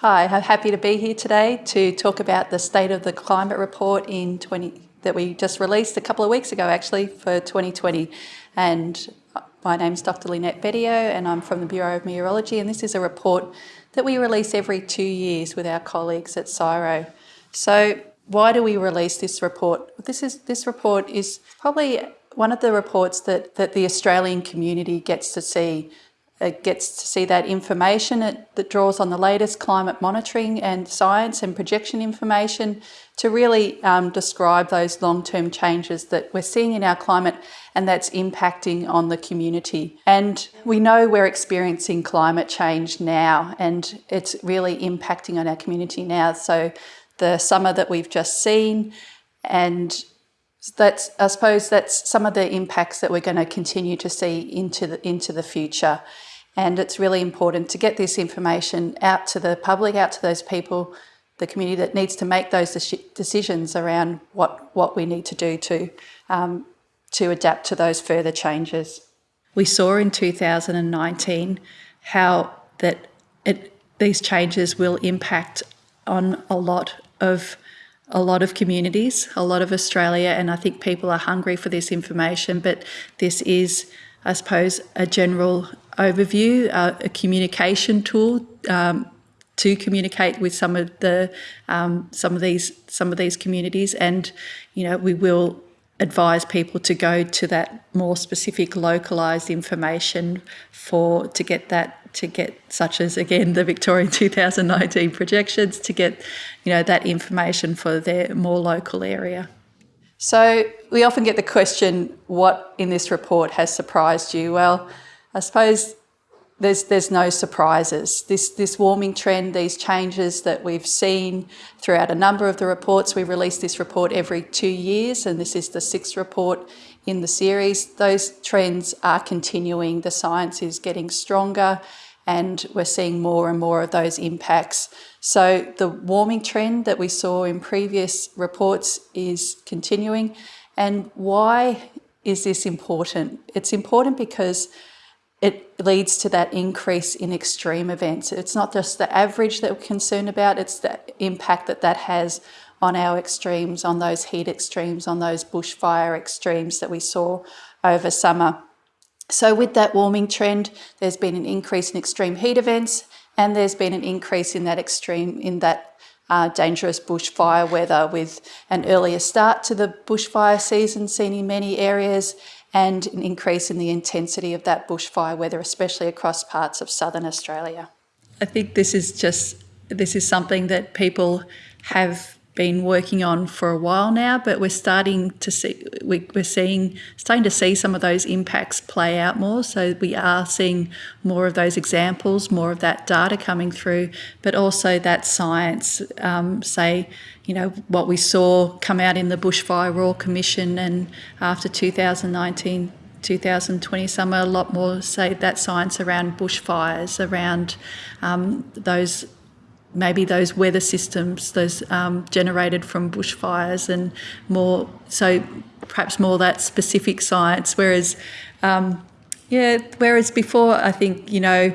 Hi, I'm happy to be here today to talk about the State of the Climate Report in 20, that we just released a couple of weeks ago actually for 2020. And uh, my name's Dr Lynette Bettio and I'm from the Bureau of Meteorology and this is a report that we release every two years with our colleagues at CSIRO. So why do we release this report? This, is, this report is probably one of the reports that, that the Australian community gets to see it gets to see that information it, that draws on the latest climate monitoring and science and projection information to really um, describe those long-term changes that we're seeing in our climate and that's impacting on the community. And we know we're experiencing climate change now and it's really impacting on our community now. So the summer that we've just seen and that's I suppose that's some of the impacts that we're going to continue to see into the into the future. And it's really important to get this information out to the public, out to those people, the community that needs to make those decisions around what, what we need to do to, um, to adapt to those further changes. We saw in 2019 how that it, these changes will impact on a lot of a lot of communities, a lot of Australia, and I think people are hungry for this information, but this is, I suppose, a general overview, uh, a communication tool um, to communicate with some of the um, some of these some of these communities, and you know we will advise people to go to that more specific localized information for to get that to get such as again the Victorian 2019 projections to get you know that information for their more local area. So we often get the question what in this report has surprised you well I suppose there's, there's no surprises. This, this warming trend, these changes that we've seen throughout a number of the reports, we release this report every two years and this is the sixth report in the series. Those trends are continuing. The science is getting stronger and we're seeing more and more of those impacts. So the warming trend that we saw in previous reports is continuing. And why is this important? It's important because it leads to that increase in extreme events. It's not just the average that we're concerned about, it's the impact that that has on our extremes, on those heat extremes, on those bushfire extremes that we saw over summer. So with that warming trend, there's been an increase in extreme heat events and there's been an increase in that extreme, in that uh, dangerous bushfire weather with an earlier start to the bushfire season seen in many areas and an increase in the intensity of that bushfire weather, especially across parts of southern Australia. I think this is just this is something that people have been working on for a while now, but we're starting to see we, are seeing starting to see some of those impacts play out more. So we are seeing more of those examples, more of that data coming through, but also that science. Um, say, you know, what we saw come out in the Bushfire Royal Commission, and after 2019. 2020 summer, a lot more say that science around bushfires, around um, those maybe those weather systems, those um, generated from bushfires and more, so perhaps more that specific science. Whereas, um, yeah, whereas before I think, you know,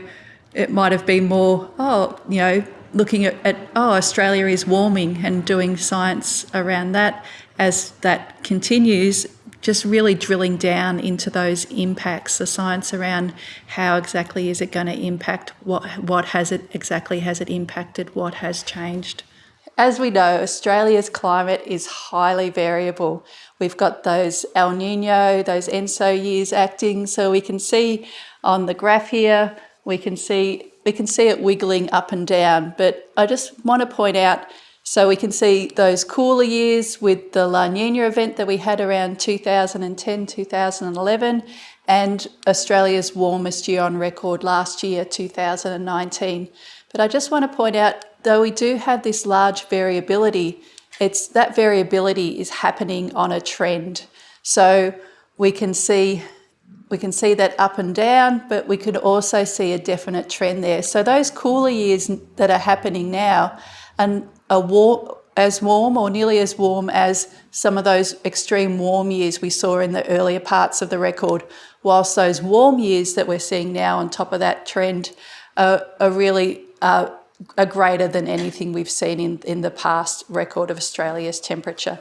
it might have been more, oh, you know, looking at, at oh, Australia is warming and doing science around that. As that continues, just really drilling down into those impacts, the science around how exactly is it going to impact, what, what has it exactly has it impacted, what has changed. As we know, Australia's climate is highly variable. We've got those El Nino, those ENSO years acting, so we can see on the graph here, we can see we can see it wiggling up and down. But I just want to point out so we can see those cooler years with the La Nina event that we had around 2010, 2011, and Australia's warmest year on record last year, 2019. But I just want to point out, though we do have this large variability, it's that variability is happening on a trend. So we can see we can see that up and down, but we can also see a definite trend there. So those cooler years that are happening now and as warm or nearly as warm as some of those extreme warm years we saw in the earlier parts of the record, whilst those warm years that we're seeing now on top of that trend are, are really uh, are greater than anything we've seen in, in the past record of Australia's temperature.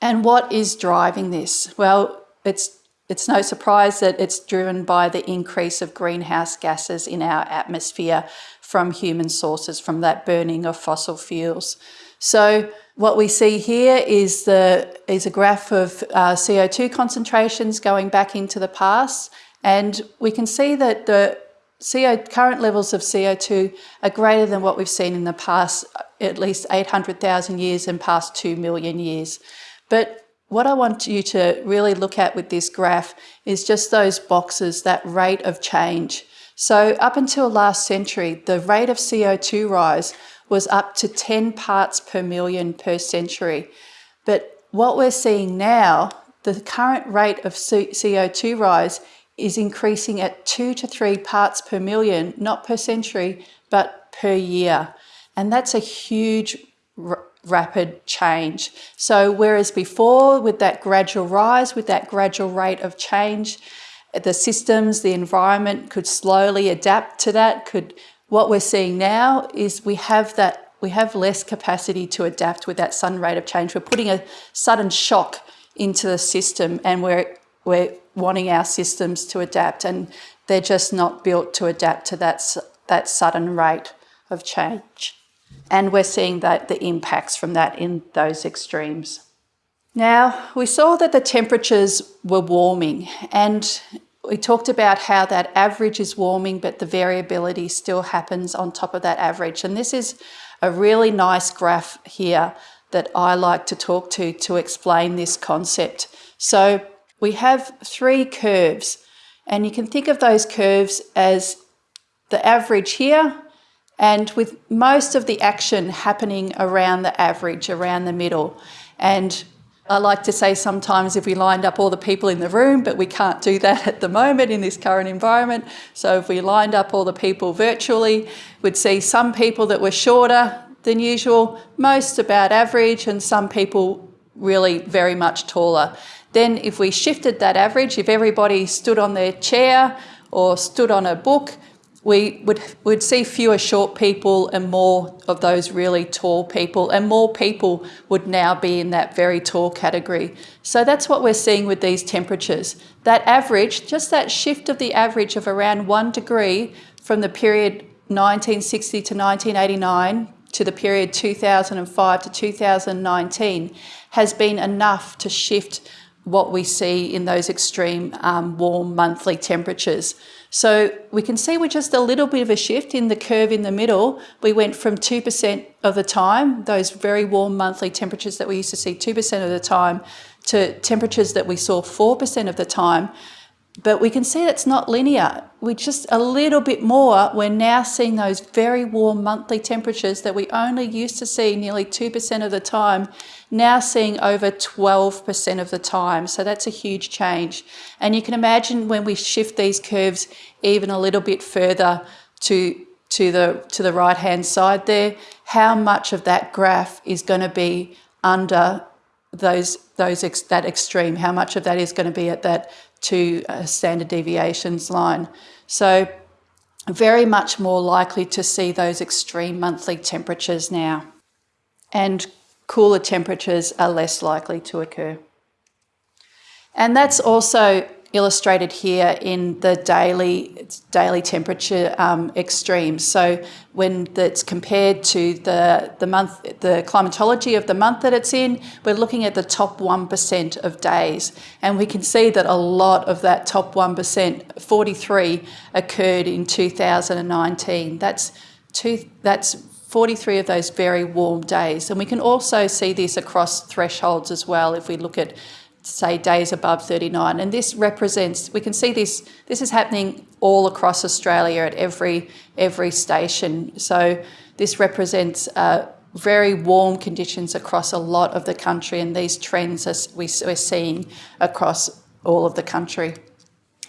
And what is driving this? Well, it's, it's no surprise that it's driven by the increase of greenhouse gases in our atmosphere from human sources, from that burning of fossil fuels. So what we see here is, the, is a graph of uh, CO2 concentrations going back into the past. And we can see that the CO, current levels of CO2 are greater than what we've seen in the past, at least 800,000 years and past 2 million years. But what I want you to really look at with this graph is just those boxes, that rate of change. So up until last century, the rate of CO2 rise was up to 10 parts per million per century. But what we're seeing now, the current rate of CO2 rise is increasing at two to three parts per million, not per century, but per year. And that's a huge rapid change. So whereas before with that gradual rise, with that gradual rate of change, the systems, the environment could slowly adapt to that, could what we're seeing now is we have that we have less capacity to adapt with that sudden rate of change. We're putting a sudden shock into the system and we're we're wanting our systems to adapt and they're just not built to adapt to that, that sudden rate of change. And we're seeing that the impacts from that in those extremes. Now, we saw that the temperatures were warming and we talked about how that average is warming, but the variability still happens on top of that average. And this is a really nice graph here that I like to talk to to explain this concept. So we have three curves and you can think of those curves as the average here and with most of the action happening around the average, around the middle. And I like to say sometimes if we lined up all the people in the room, but we can't do that at the moment in this current environment. So if we lined up all the people virtually, we'd see some people that were shorter than usual, most about average, and some people really very much taller. Then if we shifted that average, if everybody stood on their chair or stood on a book, we would would see fewer short people and more of those really tall people and more people would now be in that very tall category. So that's what we're seeing with these temperatures. That average, just that shift of the average of around one degree from the period 1960 to 1989 to the period 2005 to 2019 has been enough to shift what we see in those extreme um, warm monthly temperatures. So we can see we're just a little bit of a shift in the curve in the middle, we went from 2% of the time, those very warm monthly temperatures that we used to see 2% of the time, to temperatures that we saw 4% of the time. But we can see that's not linear. We just a little bit more, we're now seeing those very warm monthly temperatures that we only used to see nearly 2% of the time, now seeing over 12% of the time. So that's a huge change. And you can imagine when we shift these curves even a little bit further to, to the, to the right-hand side there, how much of that graph is going to be under those, those ex, that extreme, how much of that is going to be at that two a standard deviations line. So very much more likely to see those extreme monthly temperatures now. And cooler temperatures are less likely to occur. And that's also illustrated here in the daily daily temperature um, extremes. So when that's compared to the the month, the climatology of the month that it's in, we're looking at the top one percent of days, and we can see that a lot of that top one percent, 43, occurred in 2019. That's two. That's 43 of those very warm days. And we can also see this across thresholds as well if we look at say days above 39 and this represents we can see this this is happening all across Australia at every every station. So this represents uh, very warm conditions across a lot of the country and these trends are, we, we're seeing across all of the country.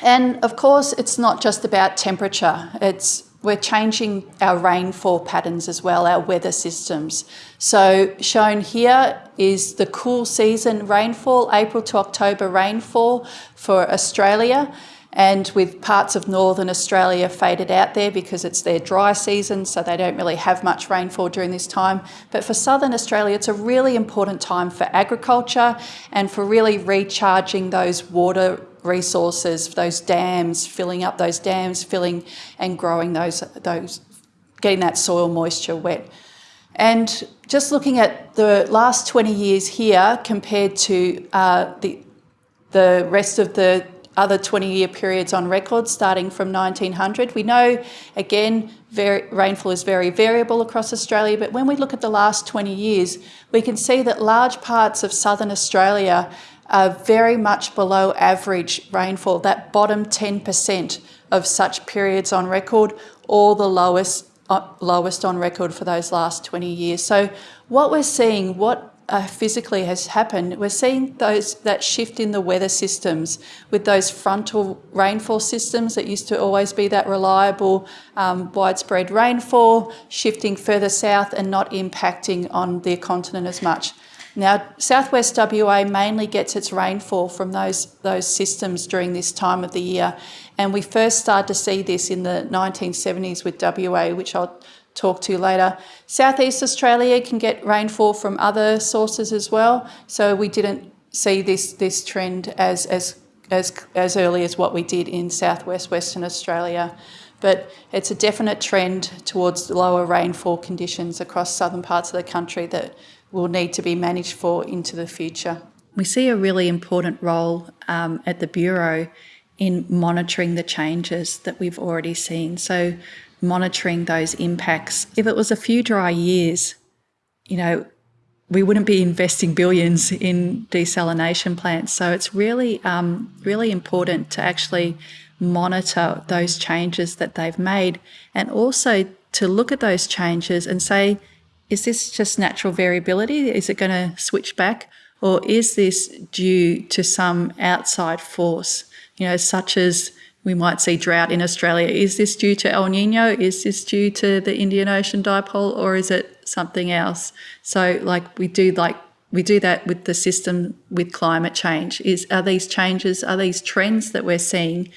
And of course it's not just about temperature. It's we're changing our rainfall patterns as well, our weather systems. So shown here is the cool season rainfall, April to October rainfall for Australia. and with parts of northern Australia faded out there because it's their dry season, so they don't really have much rainfall during this time. But for southern Australia, it's a really important time for agriculture and for really recharging those water resources, those dams, filling up those dams, filling and growing those, those getting that soil moisture wet. And just looking at the last 20 years here compared to uh, the, the rest of the other 20 year periods on record starting from 1900. We know, again, very, rainfall is very variable across Australia, but when we look at the last 20 years, we can see that large parts of southern Australia are very much below average rainfall, that bottom 10% of such periods on record, or the lowest, uh, lowest on record for those last 20 years. So what we're seeing, what uh, physically has happened, we're seeing those that shift in the weather systems with those frontal rainfall systems that used to always be that reliable um, widespread rainfall, shifting further south and not impacting on the continent as much. Now, southwest WA mainly gets its rainfall from those, those systems during this time of the year. And we first started to see this in the 1970s with WA, which I'll talk to later. Southeast Australia can get rainfall from other sources as well. So we didn't see this, this trend as, as, as, as early as what we did in southwest Western Australia. But it's a definite trend towards lower rainfall conditions across southern parts of the country that will need to be managed for into the future. We see a really important role um, at the Bureau in monitoring the changes that we've already seen. So monitoring those impacts. If it was a few dry years, you know, we wouldn't be investing billions in desalination plants. So it's really, um, really important to actually monitor those changes that they've made and also to look at those changes and say, is this just natural variability? Is it going to switch back? Or is this due to some outside force, you know, such as we might see drought in Australia. Is this due to El Nino? Is this due to the Indian Ocean dipole or is it something else? So like we do like we do that with the system with climate change. Is are these changes, are these trends that we're seeing,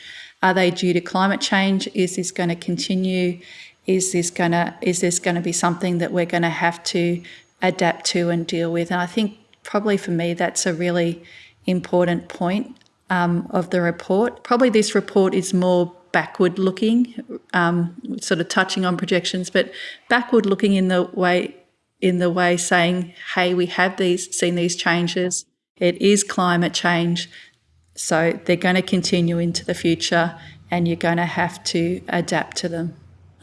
are they due to climate change? Is this going to continue? Is this going to is this to be something that we're going to have to adapt to and deal with? And I think probably for me that's a really important point um, of the report. Probably this report is more backward looking, um, sort of touching on projections, but backward looking in the way in the way saying, hey, we have these seen these changes. It is climate change. So they're going to continue into the future and you're going to have to adapt to them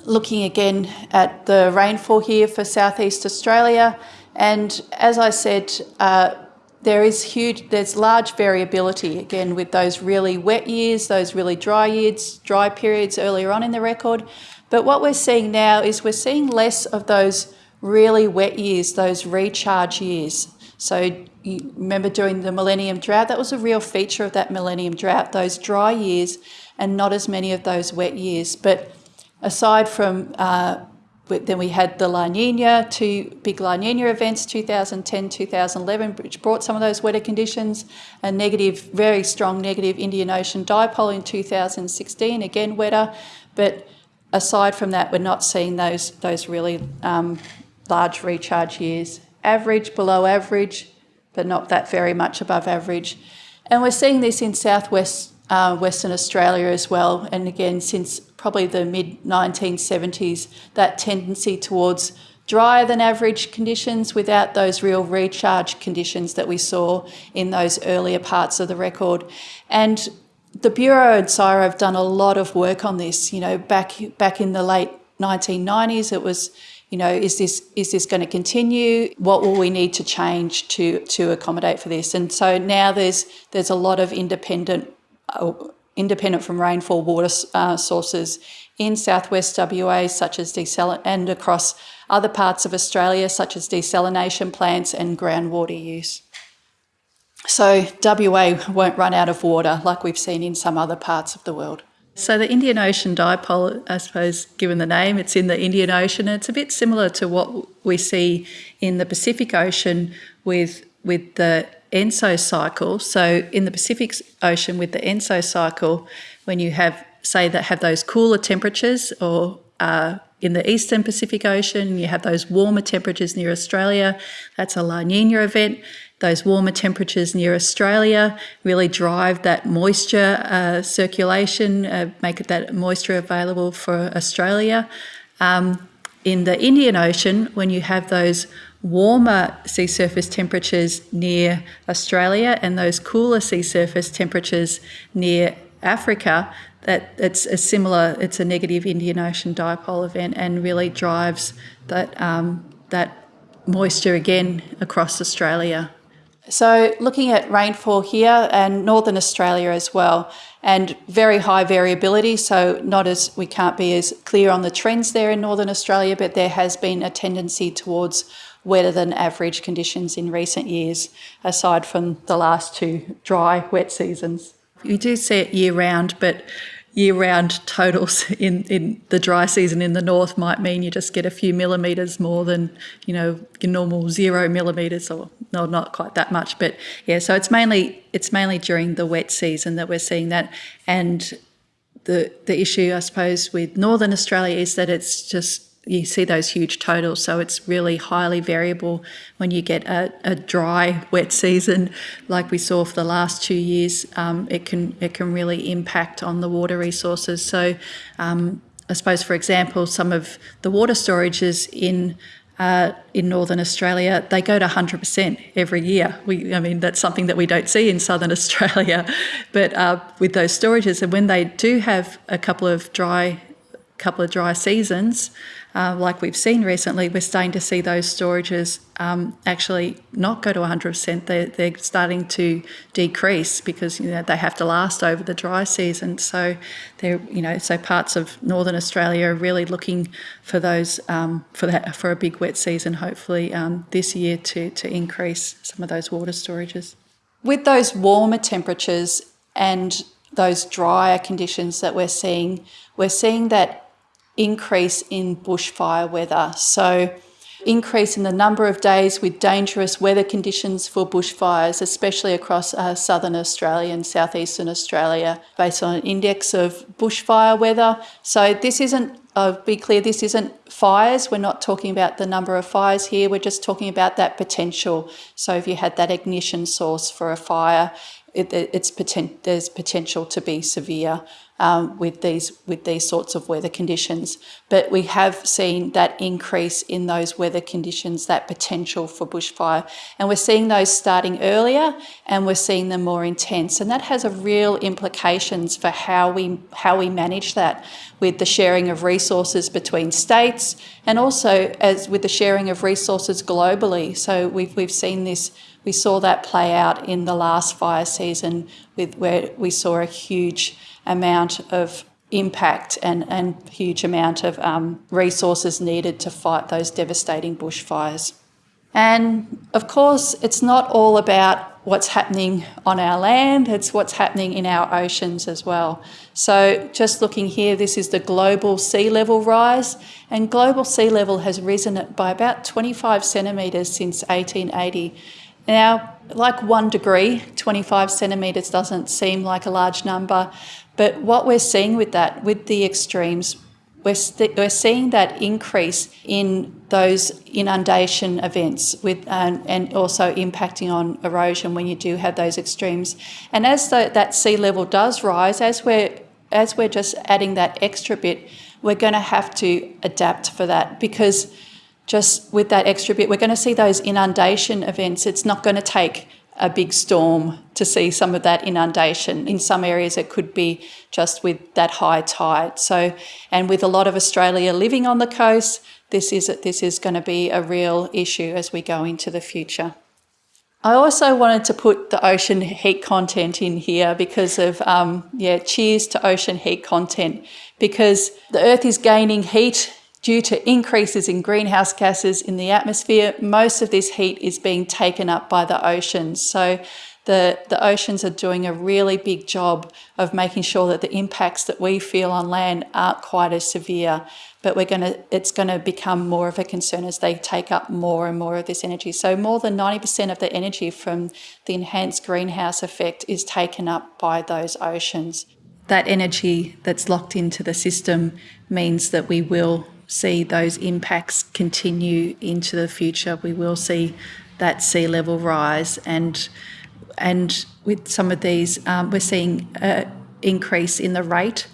looking again at the rainfall here for southeast Australia. And as I said, uh, there is huge, there's large variability again with those really wet years, those really dry years, dry periods earlier on in the record. But what we're seeing now is we're seeing less of those really wet years, those recharge years. So you remember during the Millennium Drought, that was a real feature of that Millennium Drought, those dry years and not as many of those wet years. But aside from uh, then we had the La Nina, two big La Nina events, 2010, 2011, which brought some of those wetter conditions, a negative, very strong negative Indian Ocean dipole in 2016, again wetter. But aside from that, we're not seeing those, those really um, large recharge years. Average, below average, but not that very much above average. And we're seeing this in southwest uh, Western Australia as well. And again, since probably the mid 1970s, that tendency towards drier than average conditions without those real recharge conditions that we saw in those earlier parts of the record. And the Bureau and CSIRO have done a lot of work on this. You know, back back in the late 1990s, it was, you know, is this is this going to continue? What will we need to change to to accommodate for this? And so now there's there's a lot of independent uh, independent from rainfall water uh, sources in southwest WA, such as and across other parts of Australia, such as desalination plants and groundwater use. So WA won't run out of water like we've seen in some other parts of the world. So the Indian Ocean dipole, I suppose, given the name, it's in the Indian Ocean. It's a bit similar to what we see in the Pacific Ocean with with the ENSO cycle. So in the Pacific Ocean with the ENSO cycle, when you have, say, that have those cooler temperatures or uh, in the eastern Pacific Ocean, you have those warmer temperatures near Australia, that's a La Nina event. Those warmer temperatures near Australia really drive that moisture uh, circulation, uh, make that moisture available for Australia. Um, in the Indian Ocean, when you have those warmer sea surface temperatures near Australia and those cooler sea surface temperatures near Africa, that it's a similar, it's a negative Indian Ocean dipole event and really drives that, um, that moisture again across Australia. So looking at rainfall here and Northern Australia as well, and very high variability, so not as, we can't be as clear on the trends there in Northern Australia, but there has been a tendency towards wetter than average conditions in recent years, aside from the last two dry, wet seasons. You do see it year round, but year-round totals in, in the dry season in the north might mean you just get a few millimetres more than, you know, your normal zero millimetres or no, not quite that much. But yeah, so it's mainly it's mainly during the wet season that we're seeing that. And the the issue, I suppose, with Northern Australia is that it's just you see those huge totals. So it's really highly variable when you get a, a dry, wet season like we saw for the last two years. Um, it can it can really impact on the water resources. So um, I suppose, for example, some of the water storages in uh, in Northern Australia, they go to 100% every year. We, I mean, that's something that we don't see in Southern Australia, but uh, with those storages, and when they do have a couple of dry, couple of dry seasons, uh, like we've seen recently, we're starting to see those storages um, actually not go to 100%. They're, they're starting to decrease because you know they have to last over the dry season. So they're you know so parts of northern Australia are really looking for those um, for that for a big wet season. Hopefully um, this year to to increase some of those water storages. With those warmer temperatures and those drier conditions that we're seeing, we're seeing that increase in bushfire weather. So increase in the number of days with dangerous weather conditions for bushfires, especially across uh, southern Australia and southeastern Australia, based on an index of bushfire weather. So this isn't, I'll be clear, this isn't fires. We're not talking about the number of fires here. We're just talking about that potential. So if you had that ignition source for a fire, it, it's poten there's potential to be severe um, with these with these sorts of weather conditions. But we have seen that increase in those weather conditions, that potential for bushfire, and we're seeing those starting earlier, and we're seeing them more intense, and that has a real implications for how we how we manage that with the sharing of resources between states, and also as with the sharing of resources globally. So we've we've seen this. We saw that play out in the last fire season with where we saw a huge amount of impact and, and huge amount of um, resources needed to fight those devastating bushfires. And of course, it's not all about what's happening on our land, it's what's happening in our oceans as well. So just looking here, this is the global sea level rise, and global sea level has risen by about 25 centimetres since 1880. Now, like one degree, 25 centimetres doesn't seem like a large number, but what we're seeing with that, with the extremes, we're, we're seeing that increase in those inundation events with um, and also impacting on erosion when you do have those extremes. And as the, that sea level does rise, as we're as we're just adding that extra bit, we're going to have to adapt for that because just with that extra bit, we're going to see those inundation events. It's not going to take a big storm to see some of that inundation. In some areas, it could be just with that high tide. So, and with a lot of Australia living on the coast, this is, this is going to be a real issue as we go into the future. I also wanted to put the ocean heat content in here because of, um, yeah, cheers to ocean heat content because the Earth is gaining heat Due to increases in greenhouse gases in the atmosphere, most of this heat is being taken up by the oceans. So the, the oceans are doing a really big job of making sure that the impacts that we feel on land aren't quite as severe but we're to it's going to become more of a concern as they take up more and more of this energy so more than 90% of the energy from the enhanced greenhouse effect is taken up by those oceans that energy that's locked into the system means that we will see those impacts continue into the future we will see that sea level rise and and with some of these um, we're seeing an increase in the rate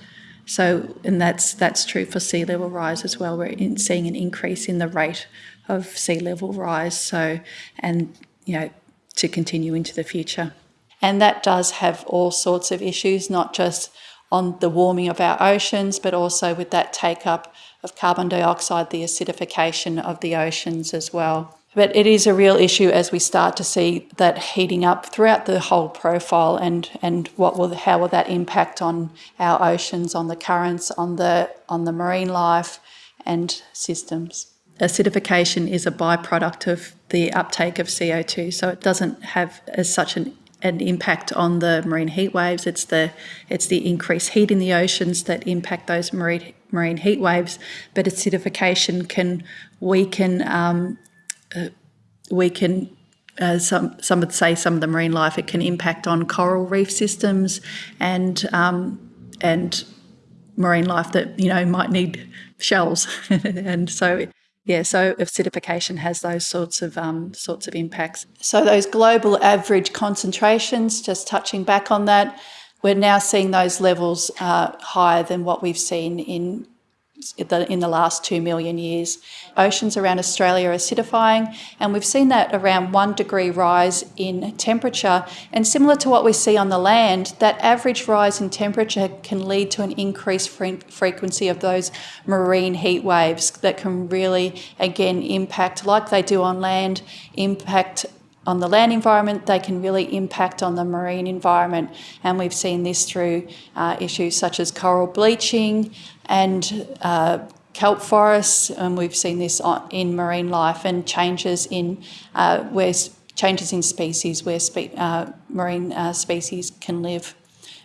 so, and that's that's true for sea level rise as well. We're in, seeing an increase in the rate of sea level rise. So, and you know, to continue into the future, and that does have all sorts of issues, not just on the warming of our oceans, but also with that take up of carbon dioxide, the acidification of the oceans as well. But it is a real issue as we start to see that heating up throughout the whole profile and, and what will, how will that impact on our oceans, on the currents, on the, on the marine life and systems. Acidification is a byproduct of the uptake of CO2, so it doesn't have as such an an impact on the marine heat waves. It's the it's the increased heat in the oceans that impact those marine marine heat waves. But acidification can weaken um, uh, we can uh, some some would say some of the marine life it can impact on coral reef systems and um, and marine life that you know might need shells and so yeah so acidification has those sorts of um, sorts of impacts so those global average concentrations just touching back on that we're now seeing those levels uh, higher than what we've seen in the, in the last two million years. Oceans around Australia are acidifying, and we've seen that around one degree rise in temperature. And similar to what we see on the land, that average rise in temperature can lead to an increased fre frequency of those marine heat waves that can really, again, impact, like they do on land, impact on the land environment, they can really impact on the marine environment. And we've seen this through uh, issues such as coral bleaching and uh, kelp forests, and we've seen this in marine life and changes in uh, where changes in species where spe uh, marine uh, species can live.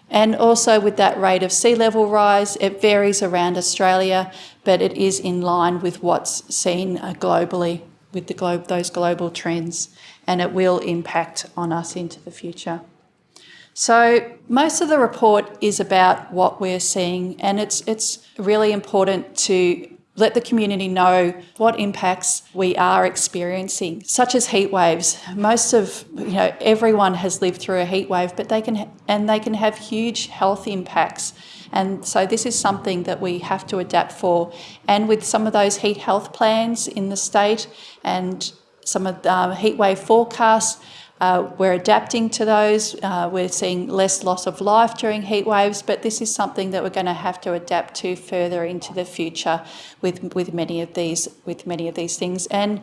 And also with that rate of sea level rise, it varies around Australia, but it is in line with what's seen uh, globally with the globe, those global trends and it will impact on us into the future. So most of the report is about what we're seeing and it's, it's really important to let the community know what impacts we are experiencing, such as heat waves. Most of, you know, everyone has lived through a heat wave, but they can, and they can have huge health impacts. And so this is something that we have to adapt for. And with some of those heat health plans in the state and some of the um, heat wave forecasts. Uh, we're adapting to those. Uh, we're seeing less loss of life during heat waves, but this is something that we're going to have to adapt to further into the future with with many of these with many of these things. And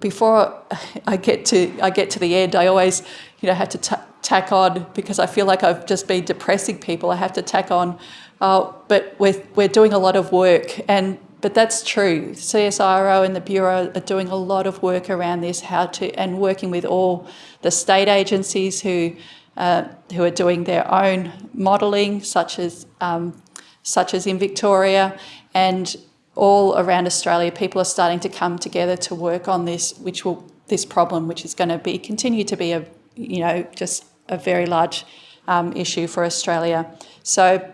before I get to I get to the end, I always you know have to tack on because I feel like I've just been depressing people. I have to tack on, uh, but we're we're doing a lot of work and but that's true. CSIRO and the Bureau are doing a lot of work around this, how to, and working with all the state agencies who, uh, who are doing their own modelling, such as, um, such as in Victoria, and all around Australia, people are starting to come together to work on this, which will, this problem, which is going to be, continue to be a, you know, just a very large um, issue for Australia. So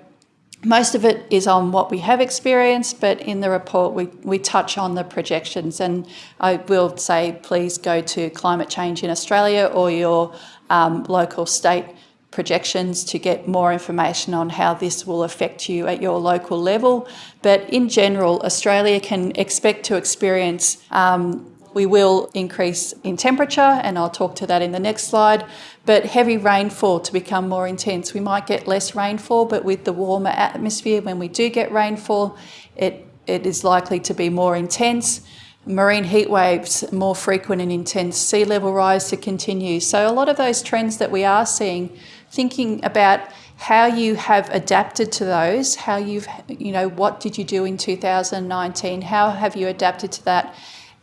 most of it is on what we have experienced, but in the report we, we touch on the projections and I will say please go to Climate Change in Australia or your um, local state projections to get more information on how this will affect you at your local level. But in general, Australia can expect to experience um, we will increase in temperature, and I'll talk to that in the next slide, but heavy rainfall to become more intense. We might get less rainfall, but with the warmer atmosphere, when we do get rainfall, it, it is likely to be more intense. Marine heat waves, more frequent and intense, sea level rise to continue. So a lot of those trends that we are seeing, thinking about how you have adapted to those, how you've, you know, what did you do in 2019, how have you adapted to that,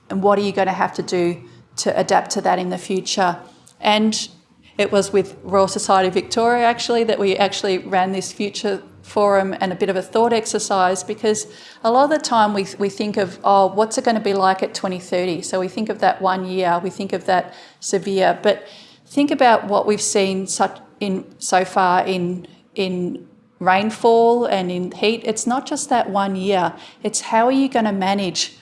and what are you going to have to do to adapt to that in the future? And It was with Royal Society Victoria actually that we actually ran this future forum and a bit of a thought exercise because a lot of the time we, we think of, oh, what's it going to be like at 2030? So we think of that one year, we think of that severe, but think about what we've seen such in so far in, in rainfall and in heat. It's not just that one year, it's how are you going to manage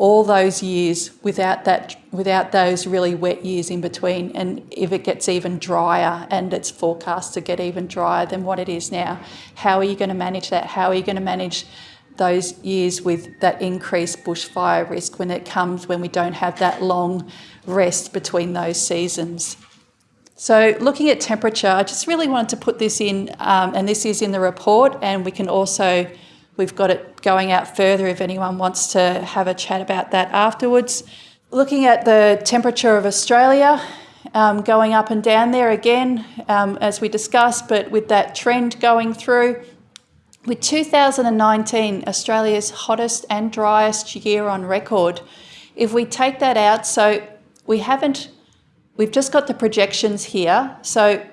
all those years without that without those really wet years in between. And if it gets even drier and it's forecast to get even drier than what it is now how are you going to manage that? How are you going to manage those years with that increased bushfire risk when it comes when we don't have that long rest between those seasons? So looking at temperature i just really wanted to put this in um, and this is in the report and we can also We've got it going out further if anyone wants to have a chat about that afterwards. Looking at the temperature of Australia, um, going up and down there again, um, as we discussed, but with that trend going through. With 2019, Australia's hottest and driest year on record, if we take that out, so we haven't, we've just got the projections here. So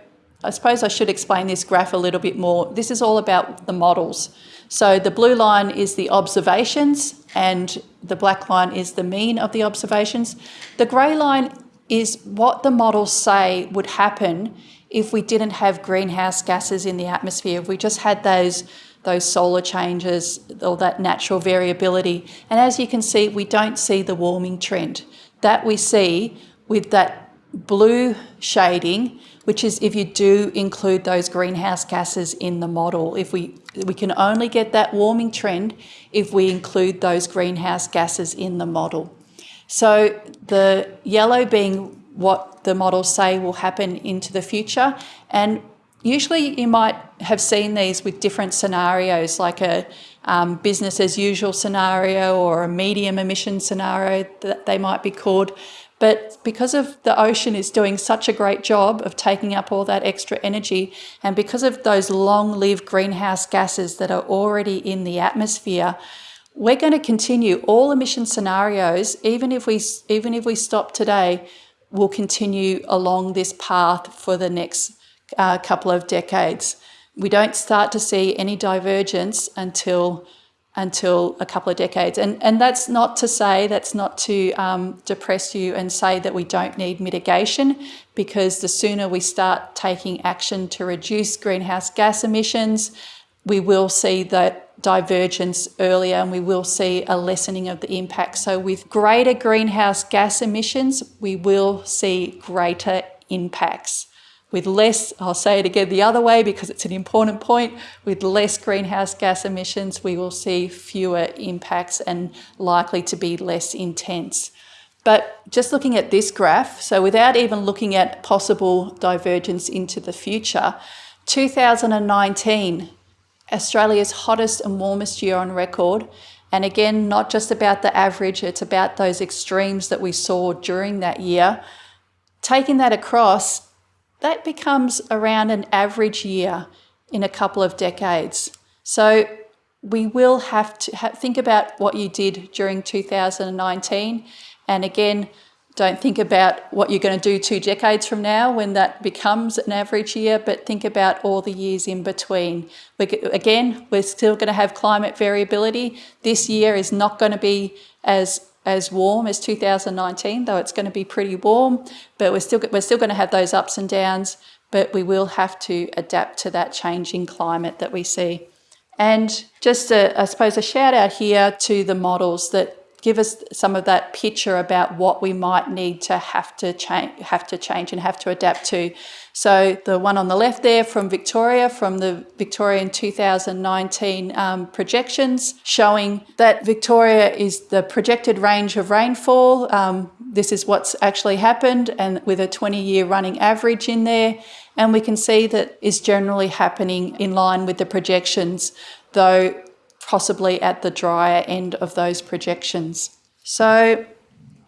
I suppose I should explain this graph a little bit more. This is all about the models. So the blue line is the observations and the black line is the mean of the observations. The grey line is what the models say would happen if we didn't have greenhouse gases in the atmosphere, if we just had those, those solar changes or that natural variability. And as you can see, we don't see the warming trend. That we see with that blue shading, which is if you do include those greenhouse gases in the model. If we, we can only get that warming trend if we include those greenhouse gases in the model. So the yellow being what the models say will happen into the future. And usually you might have seen these with different scenarios, like a um, business as usual scenario or a medium emission scenario that they might be called. But because of the ocean is doing such a great job of taking up all that extra energy, and because of those long-lived greenhouse gases that are already in the atmosphere, we're going to continue all emission scenarios, even if we even if we stop today, will continue along this path for the next uh, couple of decades. We don't start to see any divergence until until a couple of decades. And, and that's not to say, that's not to um, depress you and say that we don't need mitigation, because the sooner we start taking action to reduce greenhouse gas emissions, we will see that divergence earlier and we will see a lessening of the impact. So with greater greenhouse gas emissions, we will see greater impacts. With less, I'll say it again the other way because it's an important point, with less greenhouse gas emissions, we will see fewer impacts and likely to be less intense. But just looking at this graph, so without even looking at possible divergence into the future, 2019, Australia's hottest and warmest year on record. And again, not just about the average, it's about those extremes that we saw during that year. Taking that across, that becomes around an average year in a couple of decades. So we will have to think about what you did during 2019. And again, don't think about what you're going to do two decades from now when that becomes an average year, but think about all the years in between. We, again, we're still going to have climate variability. This year is not going to be as as warm as 2019, though it's going to be pretty warm, but we're still, we're still going to have those ups and downs, but we will have to adapt to that changing climate that we see. And just, a, I suppose, a shout out here to the models that give us some of that picture about what we might need to have to change, have to change and have to adapt to. So the one on the left there from Victoria, from the Victorian 2019 um, projections, showing that Victoria is the projected range of rainfall. Um, this is what's actually happened and with a 20 year running average in there. And we can see that is generally happening in line with the projections, though possibly at the drier end of those projections. So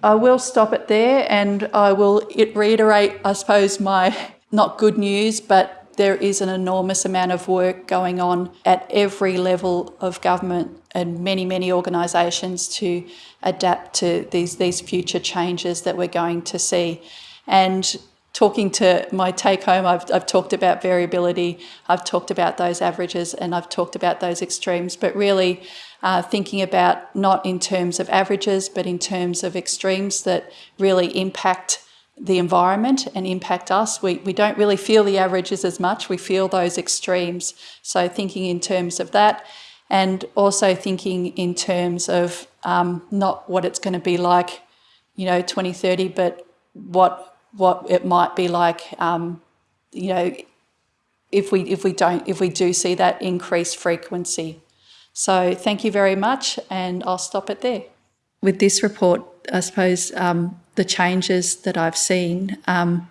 I will stop it there and I will reiterate, I suppose, my not good news, but there is an enormous amount of work going on at every level of government and many, many organisations to adapt to these, these future changes that we're going to see. And talking to my take home, I've, I've talked about variability, I've talked about those averages, and I've talked about those extremes, but really uh, thinking about not in terms of averages, but in terms of extremes that really impact the environment and impact us. We, we don't really feel the averages as much, we feel those extremes. So thinking in terms of that and also thinking in terms of um, not what it's going to be like, you know, 2030, but what what it might be like, um, you know, if we if we don't if we do see that increased frequency. So thank you very much, and I'll stop it there. With this report, I suppose um, the changes that I've seen, um,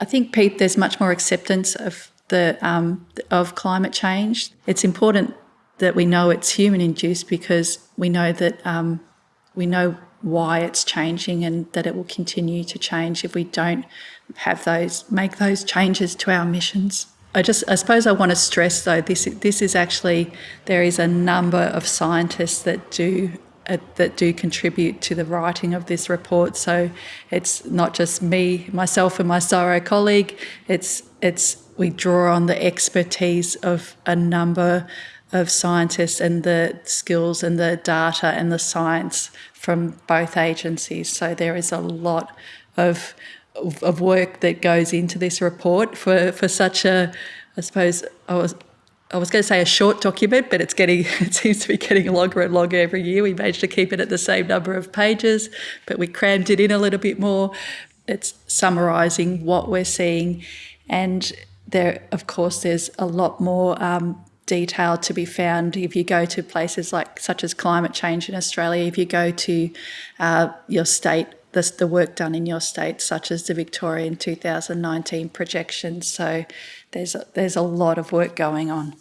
I think Pete, there's much more acceptance of the um, of climate change. It's important that we know it's human induced because we know that um, we know why it's changing and that it will continue to change if we don't have those make those changes to our missions. I just I suppose I want to stress though this this is actually there is a number of scientists that do uh, that do contribute to the writing of this report. So it's not just me, myself, and my CSIRO colleague. It's it's we draw on the expertise of a number of scientists and the skills and the data and the science from both agencies. So there is a lot of, of work that goes into this report for, for such a, I suppose, I was, I was going to say a short document, but it's getting it seems to be getting longer and longer every year. We managed to keep it at the same number of pages, but we crammed it in a little bit more. It's summarising what we're seeing, and there, of course, there's a lot more um, detail to be found if you go to places like such as climate change in Australia, if you go to uh, your state, the, the work done in your state, such as the Victorian 2019 projections. So there's a, there's a lot of work going on.